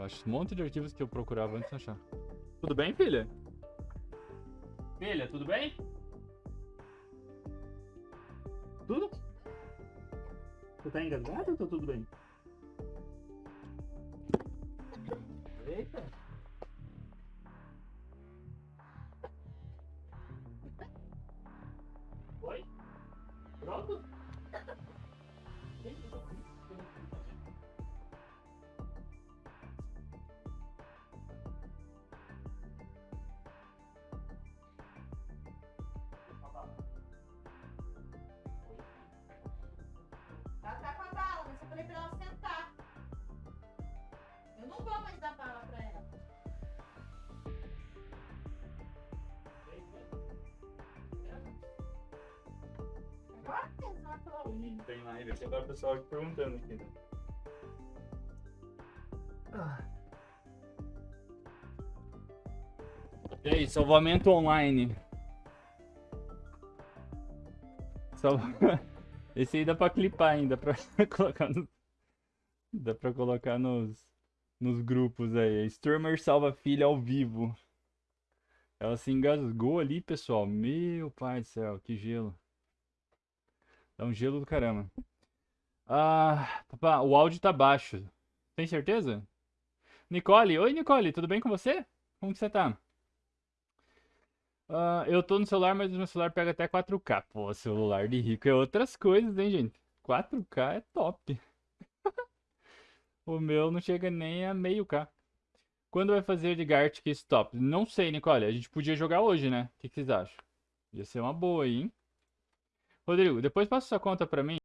Eu acho um monte de arquivos que eu procurava antes de achar. Tudo bem, filha? Filha, tudo bem? Tudo? Você tá engasgado ou tá tudo bem? Não vou mais dar bala pra ela. Agora tem exato lá. Tem live aqui, agora o pessoal aqui perguntando aqui. né? E aí, salvamento online. Sal... Esse aí dá pra clipar ainda, pra colocar no... Dá pra colocar nos, nos grupos aí. Stormer salva filha ao vivo. Ela se engasgou ali, pessoal. Meu pai do céu, que gelo. Dá um gelo do caramba. Ah, papá, o áudio tá baixo. Tem certeza? Nicole, oi Nicole, tudo bem com você? Como que você tá? Ah, eu tô no celular, mas o meu celular pega até 4K. Pô, celular de rico é outras coisas, hein, gente? 4K é top. O meu não chega nem a meio K. Quando vai fazer de Gartic Stop? Não sei, Nicole. A gente podia jogar hoje, né? O que que vocês acham? Ia ser uma boa hein? Rodrigo, depois passa sua conta pra mim.